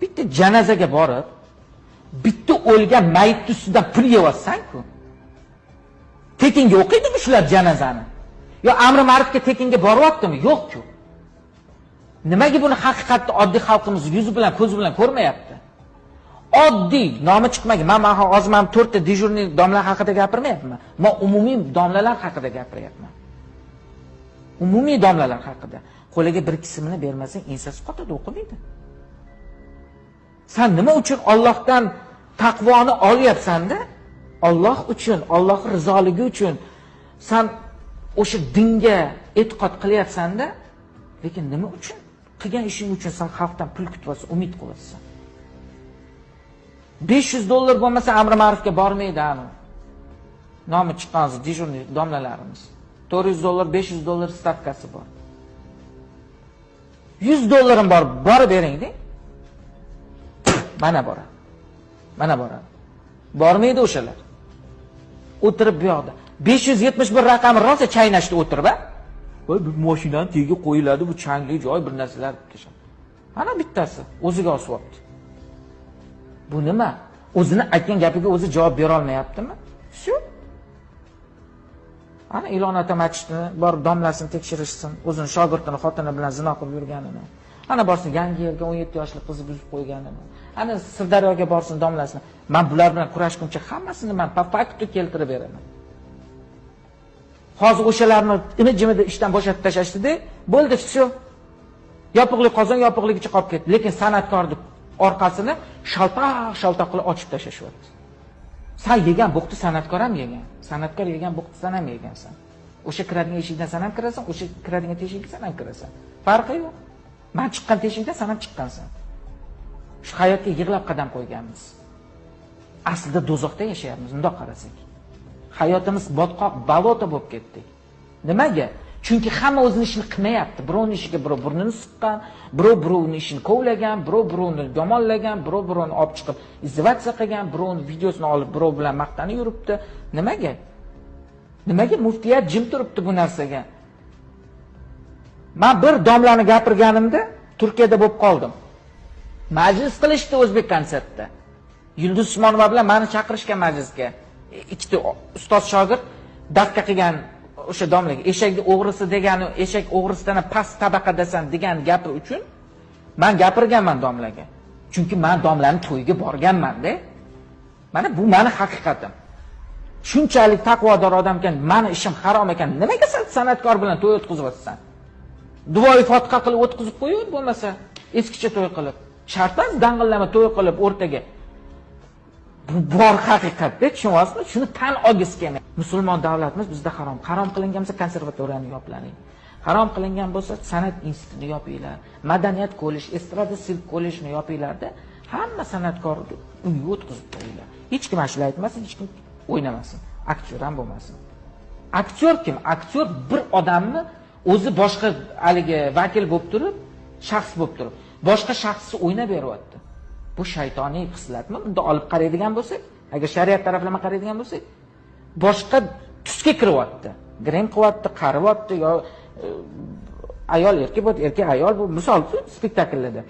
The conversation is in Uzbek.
bitta janazaga borib bitta o'lgan mayitni ustidan pul yeyapsan-ku. Tekinga o'qiydimi shular janazani? Yo amri ma'rufga tekinga boryaptimi? Yo'q-ku. Nimaga buni haqiqatni oddiy xalqimiz yuzi bilan, ko'zi bilan ko'rmayapti? Oddiy, nomi chiqmagan. Men men hozir mana 4 ta dejurniy domla haqida gapirmayapman. Men umumiy domlalar haqida gapiryapman. Umumiy domlalar haqida. Qo'liga bir qismini bermasang, ensasi qotadi, o'qimaydi. Sen nima uchun Allohdan taqvoni olyapsan-da? Alloh uchun, Alloh rizoligi uchun sen o'sha dinga e'tiqod qilyapsan-da, lekin nima uchun? Qilgan ishing uchun sen xalqdan pul kutyapsan, umid qilyapsan. 500 dollar bo'lmasa amri ma'rufga bormaydi ani. Nomi chiqqan dejurniy domlalarimiz. 400 dollar, 500 dollar stavkasi bor. 100 dollarim bor, borib bering-da. Mana boradi. Mana boradi. Bormaydi o'shalar. O'tirib bu yoqda. 571 raqami rosa chaynashda o'tirib, a? Voy bu mashinani tagiga qo'yiladi, bu changli joy bir narsalar deb Ana bittasi o'ziga osyapti. Bu nima? O'zini aytgan gapiga o'zi javob bera olmayaptimi? Shu. Ana Ilon ota masjidini bor domlasini tekshirishsin, o'zini shogirdini xotini bilan zino qilib yurganini. Ana borsin yangi yerga 17 yoshli qizni buzib qo'yganini. Ana Sirdaryoga borsin domlasini. Men bular bilan kurashguncha hammasini men по факту keltirib beraman. Hozir o'shalarni imi-jimida ishdan bo'shatib tashlashdida bo'ldi, все Yopiqlik qozon yopiqligicha qolib ketdi. Lekin san'atkorni orqasini shaltoq-shaltoq qilib ochib tashlashyapti. Sen yegan buqni san'atkor ham yegan. San'atkor yegan buqni san ham yegansan. O'sha kiradigan eshikdan san ham kirasan, o'sha kiradigan teshikdan san ham kirasan. Farqi yo'q. Men chiqqan teshikdan san ham chiqqansan. Shu hayotga yig'lab qadam qo'yganmiz. Aslida dozoqda yashayapmiz, mundoq qarasak. Hayotimiz botqoq, balota bo'lib ketdik. Nimaga? Chunki hamma o'zini ishini qilmayapti. birovni ishiga birov burnini siqqan, birov birovni ishini kovlagan, birov birovni yomonlagan, birov birovni olib chiqib izvatsiya qilgan, birovni videosini olib birov bilan maqtanib yuribdi. Nimaga? Nimaga muftiyat jim turibdi bu narsaga? Men bir domlani gapirganimda Turkiyada bo'lib qoldim. Majlis qilishdi o'zbek konsertda. Yulduz Usmonova bilan meni chaqirishgan majlisga. Ikkita ustoz shogird dafqa qilgan o'sha domlaga eshakni o'g'risi degani eshak o'g'risidan past tabaqadasan degan gapi uchun men gapirganman domlaga. Chunki men domlani to'yiga borganman-da. Mana bu meni haqiqatim. Shunchalik taqvodor odam ekan, meni ishim harom ekan, nimaga sen san'atkor bilan to'y o'tkazyapsan? Duvoyi fotiha qilib o'tkazib qo'yur bo'lmasa, eskicha to'y qilib. Shart emas dang'illama to'y qilib o'rtaga. Bu bor haqiqatda tushunyapsizmi? Shuni tan olgisi kelmaydi. Musulmon davlatimiz bizda harom. Harom qilingan bo'lsa konservatoriyani yoplaring. Harom qilingan bo'lsa san'at institutini yopinglar. Madaniyat kollej, estrada sirk kollejini yopinglarda hamma san'atkorni uyga o'tkazib qo'yinglar. Hech kim ashula aytmasin, hech kim o'ynamasin. Aktyor ham bo'lmasin. Aktyor kim? Aktyor bir odamni o'zi boshqa haligi vakil bo'lib turib, shaxs bo'lib turib, boshqa shaxsni o'ynab beryapti. Bu shaytoniy xislatmi? Bunda olib qaraydigan bo'lsak, agar shariat taraflama qaraydigan bo'lsak, boshqa tusga kiryapti. grim qilyapti, qariyapti yo e, ayol erkak bo'ladi erkak ayol bu misol spektakllarda.